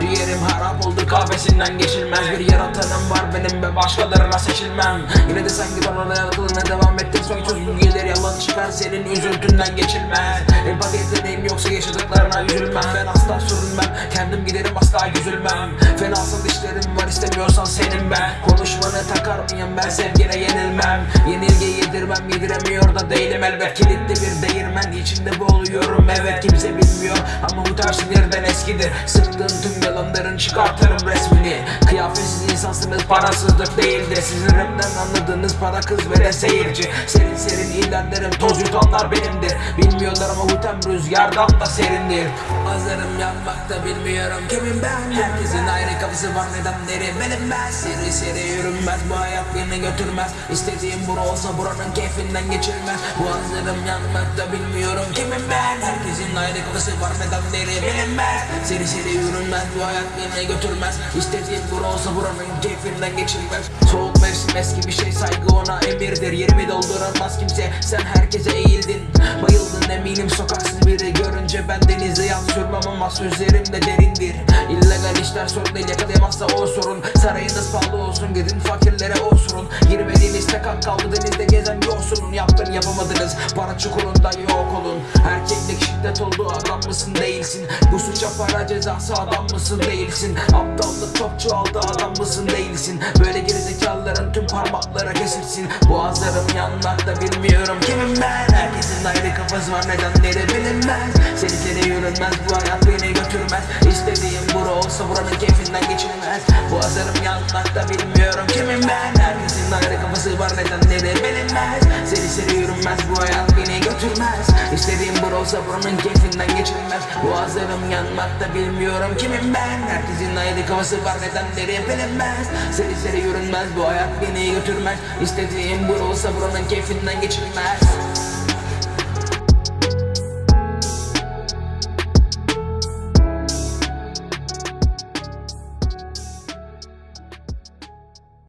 Ciğerim harap oldu kahvesinden geçilmez. Bir yaratanım var benim ve başkalarına seçilmem. Yine de sanki bana dayanıklılığına devam ettim. Son çözüm gelir yalan çıkar senin üzüntünden geçilmez. Empati yeteneğim yoksa yaşadıklarına üzülmem. Ben asla sürünmem kendim giderim asla üzülmem Fenasal işlerim var istemiyorsan senin ben. Konuşmanı takar mıyım ben sevgine yenilmem. Yenilgi yedirmem yediremiyor değilim elbet Kilitli bir değirmen. İçinde boğuluyorum evet kimse bilmiyor. Ama bu tarz sinirden eskidir. Sıktığın tüm yalanların çıkartırım resmini. Kıyafetsiz insansınız parasızlık değildir. Sizin rapten anladığınız para kız ve de seyirci. Serin serin ilerlerim toz yutanlar benimdir. Bilmiyorlar ama hutem rüzgardan da serindir. Hazırım yanmakta bilmiyorum kimim ben. Herkesin ayrı kafası var nedenleri bilinmez Seri seri yürünmez bu hayat beni götürmez. İstediğim bura olsa buranın keyfinden geçilmez Bu hazırım yanmakta bilmiyorum kimim ben? Herkesin ayrı kafası var nedenleri bilinmez Seri seri yürünmez bu hayat beni götürmez. İstediğim bura olsa buranın keyfinden geçilmez. Soğuk mevsim eski bir şey saygı ona emirdir. Yerimi dolduramaz kimse sen herkese eğildin. Bayıldın eminim sokaksız biri. Görünce ben denize yat sürmem ama sözlerim de derindir. İllegal işler sorun değil yakalayamazsa o sorun. Sarayınız pahalı olsun gidin fakirlere o sorun Girmediğiniz tek hak kaldı denizde gezen yoksulun Yaptın yapamadınız para çukurunda yok olun. Erkeklik şiddet oldu adam mısın değilsin? Bu suça para cezası adam mısın değilsin? Aptallık çok çoğaldı adam mısın değilsin? Böyle gerizekalıların tüm parmakları kesilsin. Boğazlarım yanmakta bilmiyorum kimim ben. Herkesin ayrı kafası var nedenleri bilinmez Seni seni yürünmez bu hayat beni götürmez. İstediğim bura olsa buranın keyfinden geçilmez. Boğazlarım yanmakta bilmiyorum kimim ben. Herkesin ayrı kafası var nedenleri bilinmez Seni seni yürünmez bu hayat beni götürmez. İstediğim bura olsa buranın keyfinden geçilmez. Boğazlarım yanmakta bilmiyorum kimim ben. Herkesin ayrı kafası var nedenleri bilinmez Seni seni yürünmez bu hayat beni götürmez. İstediğim bura olsa buranın keyfinden geçilmez